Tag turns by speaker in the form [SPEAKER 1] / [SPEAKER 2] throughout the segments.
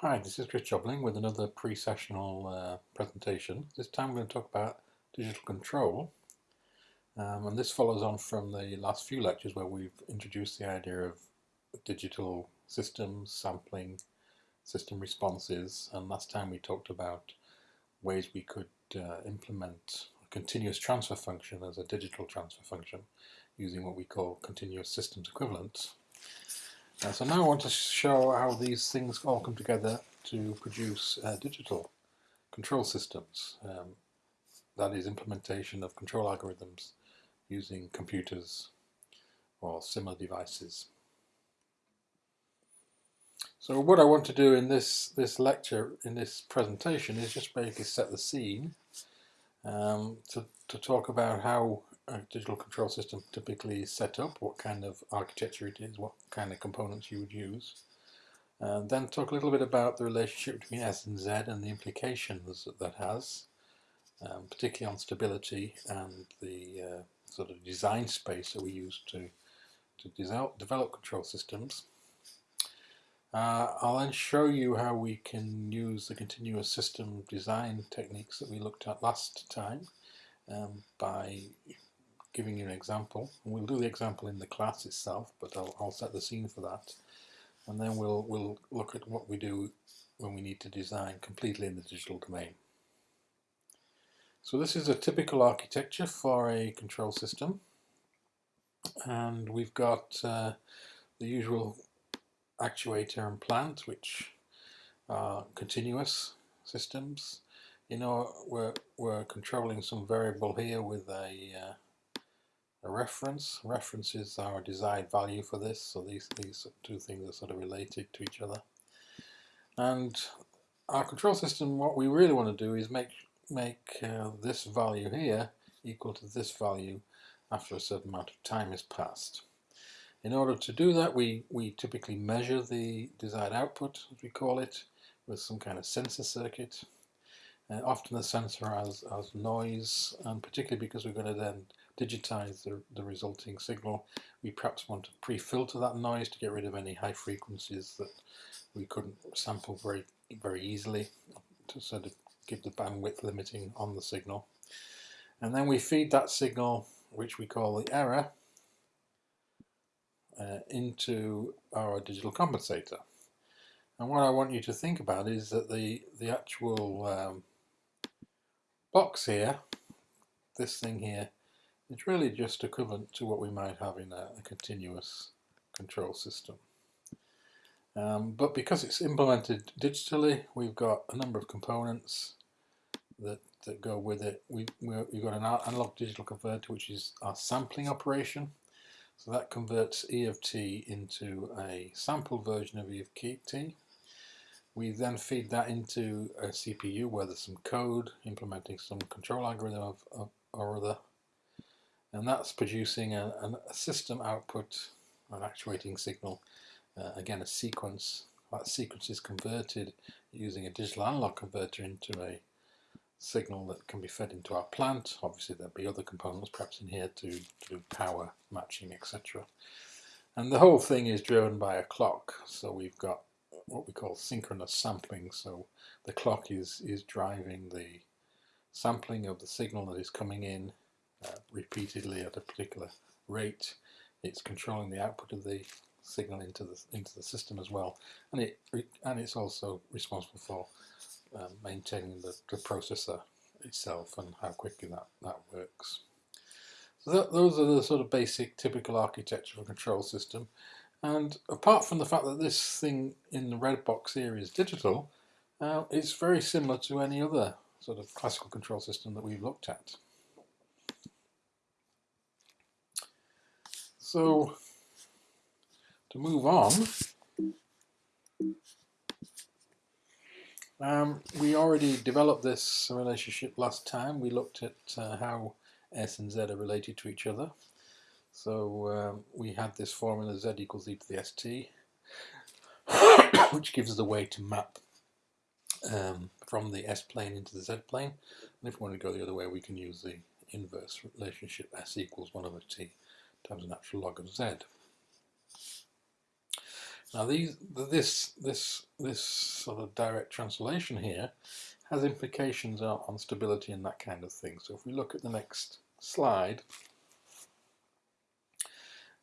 [SPEAKER 1] Hi, this is Chris Jobling with another pre-sessional uh, presentation. This time I'm going to talk about digital control. Um, and this follows on from the last few lectures where we've introduced the idea of digital systems, sampling, system responses, and last time we talked about ways we could uh, implement a continuous transfer function as a digital transfer function using what we call continuous systems equivalents. Uh, so now I want to show how these things all come together to produce uh, digital control systems. Um, that is implementation of control algorithms using computers or similar devices. So what I want to do in this, this lecture, in this presentation, is just basically set the scene um, to, to talk about how digital control system typically set up, what kind of architecture it is, what kind of components you would use. And then talk a little bit about the relationship between S and Z and the implications that that has, um, particularly on stability and the uh, sort of design space that we use to, to develop, develop control systems. Uh, I'll then show you how we can use the continuous system design techniques that we looked at last time um, by giving you an example. And we'll do the example in the class itself, but I'll, I'll set the scene for that. And then we'll, we'll look at what we do when we need to design completely in the digital domain. So this is a typical architecture for a control system. And we've got uh, the usual actuator and plant, which are continuous systems. You know, we're, we're controlling some variable here with a uh, a reference. References a desired value for this, so these, these two things are sort of related to each other. And our control system, what we really want to do is make, make uh, this value here equal to this value after a certain amount of time has passed. In order to do that, we, we typically measure the desired output, as we call it, with some kind of sensor circuit. Uh, often the sensor has, has noise, and particularly because we're going to then digitize the, the resulting signal, we perhaps want to pre-filter that noise to get rid of any high frequencies that we couldn't sample very very easily to sort of give the bandwidth limiting on the signal. And then we feed that signal, which we call the error, uh, into our digital compensator. And what I want you to think about is that the, the actual um, box here, this thing here, it's really just equivalent to what we might have in a, a continuous control system. Um, but because it's implemented digitally, we've got a number of components that, that go with it. We, we've got an analog digital converter, which is our sampling operation. So that converts E of t into a sample version of E of t. We then feed that into a CPU where there's some code implementing some control algorithm of, of or other and that's producing a, a system output, an actuating signal, uh, again a sequence. That sequence is converted using a digital analog converter into a signal that can be fed into our plant. Obviously there'll be other components perhaps in here to, to do power matching etc. And the whole thing is driven by a clock. So we've got what we call synchronous sampling. So the clock is, is driving the sampling of the signal that is coming in uh, repeatedly at a particular rate. It's controlling the output of the signal into the into the system as well, and it and it's also responsible for um, maintaining the, the processor itself and how quickly that that works. So that, those are the sort of basic typical architecture of a control system. And apart from the fact that this thing in the red box here is digital, uh, it's very similar to any other sort of classical control system that we've looked at. So to move on, um, we already developed this relationship last time. We looked at uh, how S and Z are related to each other. So um, we had this formula Z equals e to the st, which gives a way to map um, from the S plane into the Z plane. And if we want to go the other way, we can use the inverse relationship S equals 1 over t times the natural log of z. Now these, this, this, this sort of direct translation here has implications on stability and that kind of thing. So if we look at the next slide,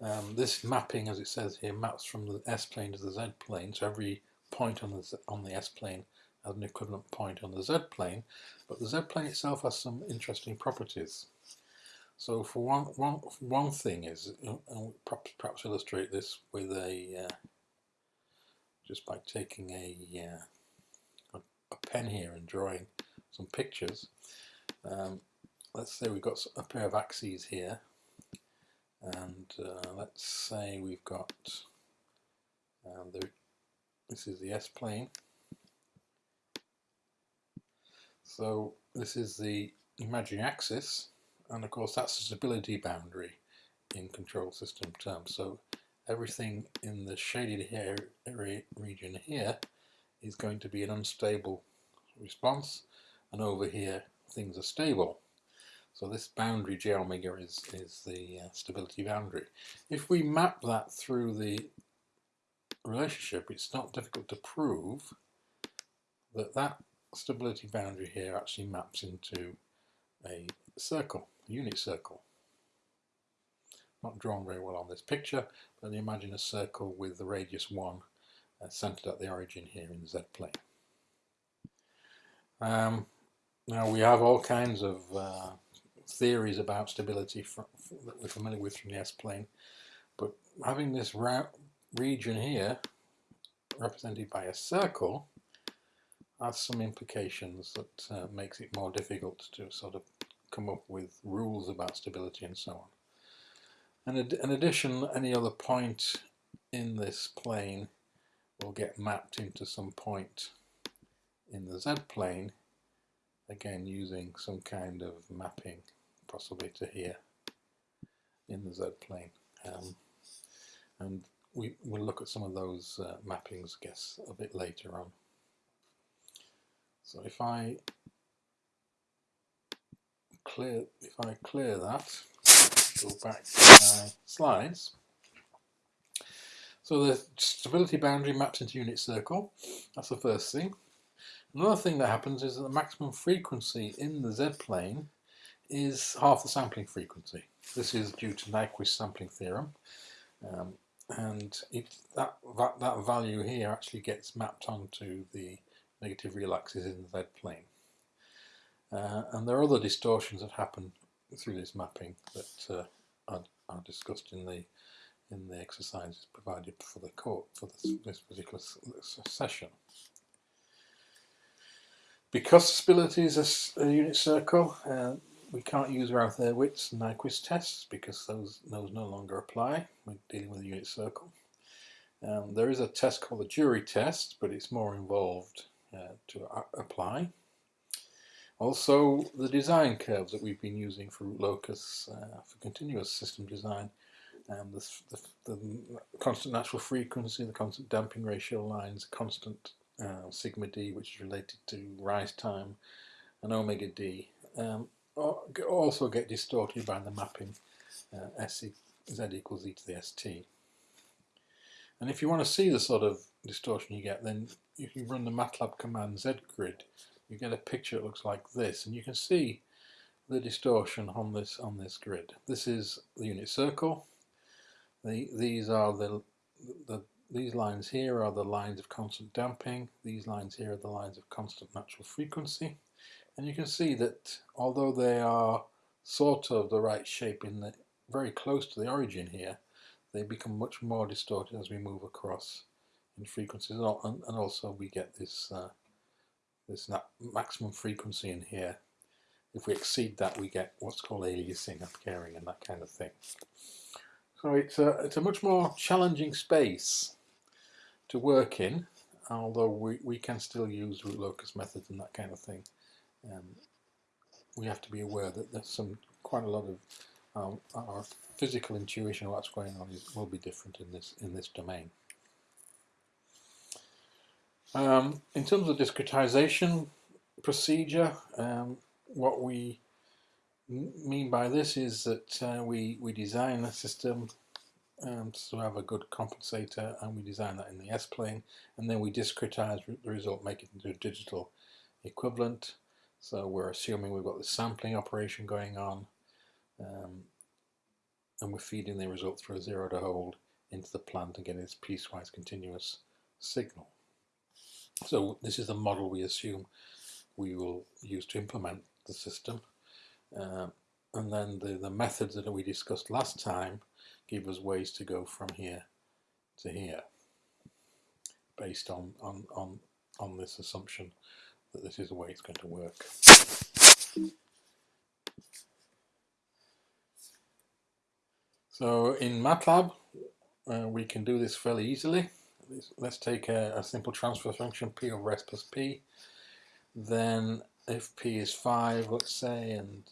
[SPEAKER 1] um, this mapping, as it says here, maps from the S-plane to the Z-plane. So every point on the, on the S-plane has an equivalent point on the Z-plane. But the Z-plane itself has some interesting properties. So for one, one, one thing is, and perhaps, perhaps illustrate this with a, uh, just by taking a, uh, a, a, pen here and drawing some pictures. Um, let's say we've got a pair of axes here, and uh, let's say we've got, um, the, this is the S-plane, so this is the imaginary axis, and of course that's the stability boundary in control system terms. So everything in the shaded area region here is going to be an unstable response and over here things are stable. So this boundary J omega is, is the uh, stability boundary. If we map that through the relationship, it's not difficult to prove that that stability boundary here actually maps into a circle unit circle. Not drawn very well on this picture, but imagine a circle with the radius 1 uh, centered at the origin here in the z-plane. Um, now we have all kinds of uh, theories about stability from, that we're familiar with from the S-plane, but having this region here represented by a circle has some implications that uh, makes it more difficult to sort of come up with rules about stability and so on. And in addition, any other point in this plane will get mapped into some point in the z-plane, again using some kind of mapping, possibly to here in the z-plane. Um, and we will look at some of those uh, mappings, I guess, a bit later on. So if I clear, if I clear that, go back to my slides. So the stability boundary maps into unit circle, that's the first thing. Another thing that happens is that the maximum frequency in the z-plane is half the sampling frequency. This is due to Nyquist sampling theorem. Um, and it, that, that, that value here actually gets mapped onto the negative real axis in the z-plane. Uh, and there are other distortions that happen through this mapping that uh, are, are, discussed in the in the exercises provided for the court for this, this particular session. Because stability is a, a unit circle, uh, we can't use Routh-Hurwitz and Nyquist tests because those those no longer apply. We're dealing with a unit circle. Um, there is a test called the Jury test, but it's more involved uh, to apply. Also, the design curves that we've been using for locus uh, for continuous system design, um, the, the, the, constant natural frequency, the constant damping ratio lines, constant uh, sigma d, which is related to rise time, and omega d, um, also get distorted by the mapping uh, S z equals e to the st. And if you want to see the sort of distortion you get, then you can run the MATLAB command zgrid, you get a picture that looks like this, and you can see the distortion on this on this grid. This is the unit circle. The, these are the, the these lines here are the lines of constant damping. These lines here are the lines of constant natural frequency. And you can see that although they are sort of the right shape in the very close to the origin here, they become much more distorted as we move across in frequencies, and, also we get this uh, this maximum frequency in here. If we exceed that, we get what's called aliasing, upcaring, and that kind of thing. So it's a, it's a much more challenging space to work in, although we, we can still use root locus methods and that kind of thing. Um, we have to be aware that there's some quite a lot of um, our physical intuition of what's going on is, will be different in this in this domain. Um, in terms of discretization procedure, um, what we mean by this is that uh, we, we design a system um, to have a good compensator and we design that in the S-plane and then we discretize the result, make it into a digital equivalent. So we're assuming we've got the sampling operation going on um, and we're feeding the result through a zero-order hold into the plant and getting this piecewise continuous signal. So this is the model we assume we will use to implement the system. Uh, and then the, the methods that we discussed last time give us ways to go from here to here based on, on, on, on this assumption that this is the way it's going to work. So in MATLAB uh, we can do this fairly easily. Let's take a, a simple transfer function p over s plus p. Then if p is 5 let's say and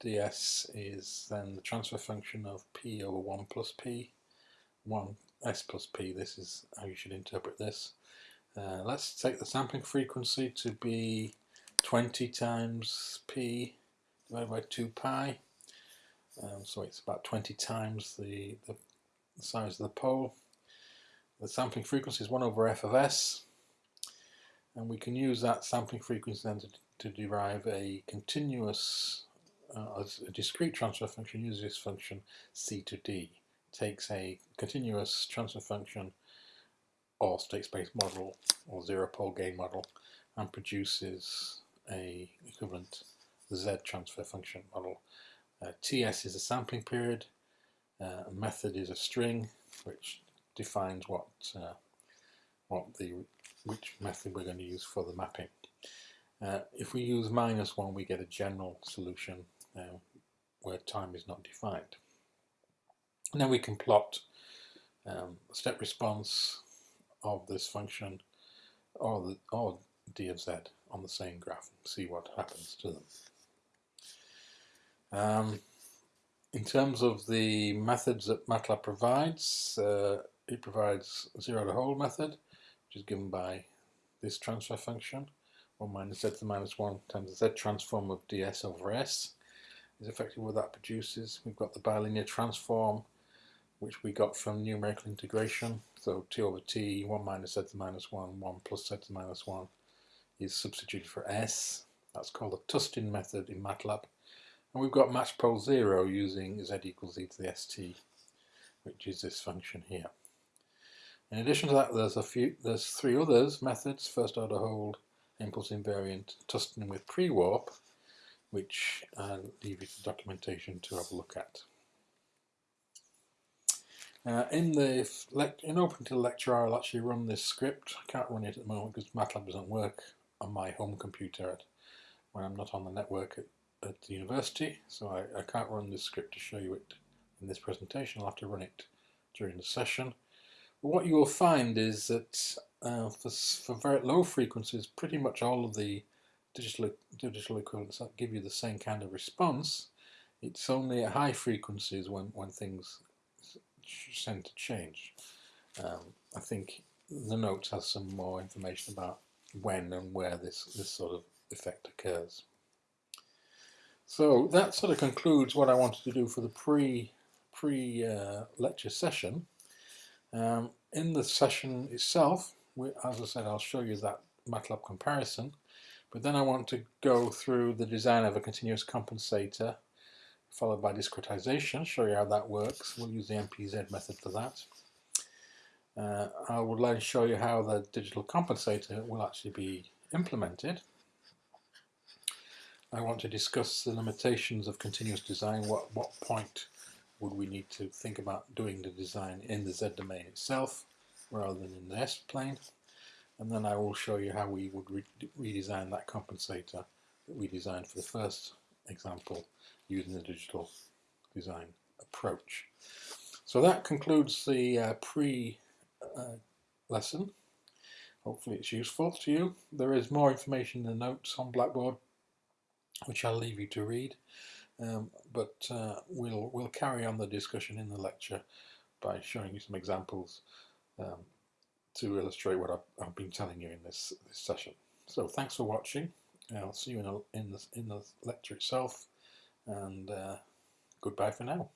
[SPEAKER 1] ds is then the transfer function of p over 1 plus p, 1 s plus p, this is how you should interpret this. Uh, let's take the sampling frequency to be 20 times p divided by 2 pi. Um, so it's about 20 times the, the, the, size of the pole. The sampling frequency is 1 over f of s. And we can use that sampling frequency then to, to derive a continuous uh, a discrete transfer function uses this function c2d. Takes a continuous transfer function or state space model or zero pole gain model and produces a equivalent z transfer function model. Uh, TS is a sampling period, uh, method is a string which defines what uh, what the which method we're going to use for the mapping. Uh, if we use minus 1 we get a general solution uh, where time is not defined. And then we can plot um, step response of this function or, the, or d of z on the same graph and see what happens to them. Um, in terms of the methods that MATLAB provides, uh, it provides zero-order hold method, which is given by this transfer function, 1 minus z to the minus 1 times the z transform of ds over s is effectively what that produces. We've got the bilinear transform, which we got from numerical integration. So t over t, 1 minus z to the minus 1, 1 plus z to the minus 1 is substituted for s. That's called the Tustin method in MATLAB. And we've got match pole 0 using z equals e to the st, which is this function here. In addition to that, there's a few, there's three others methods: first order hold, impulse invariant, Tustin with pre-warp, which I'll leave you the documentation to have a look at. Uh, in the in OpenTIL lecture, I'll actually run this script. I can't run it at the moment because MATLAB doesn't work on my home computer at, when I'm not on the network at, at the university, so I, I can't run this script to show you it in this presentation. I'll have to run it during the session. What you will find is that uh, for, for very low frequencies, pretty much all of the digital, digital equivalents give you the same kind of response. It's only at high frequencies when, when things tend to change. Um, I think the notes has some more information about when and where this, this sort of effect occurs. So that sort of concludes what I wanted to do for the pre pre uh, lecture session. Um, in the session itself, we, as I said, I'll show you that MATLAB comparison. But then I want to go through the design of a continuous compensator followed by discretization, show you how that works. We'll use the MPZ method for that. Uh, I would like to show you how the digital compensator will actually be implemented. I want to discuss the limitations of continuous design, what, what point would we need to think about doing the design in the Z domain itself rather than in the S plane and then I will show you how we would re redesign that compensator that we designed for the first example using the digital design approach. So that concludes the uh, pre-lesson. Uh, Hopefully it's useful to you. There is more information in the notes on Blackboard which I'll leave you to read. Um, but uh, we'll, we'll carry on the discussion in the lecture by showing you some examples um, to illustrate what I've, I've, been telling you in this, this session. So thanks for watching. I'll see you in, a, in, the, in the lecture itself and uh, goodbye for now.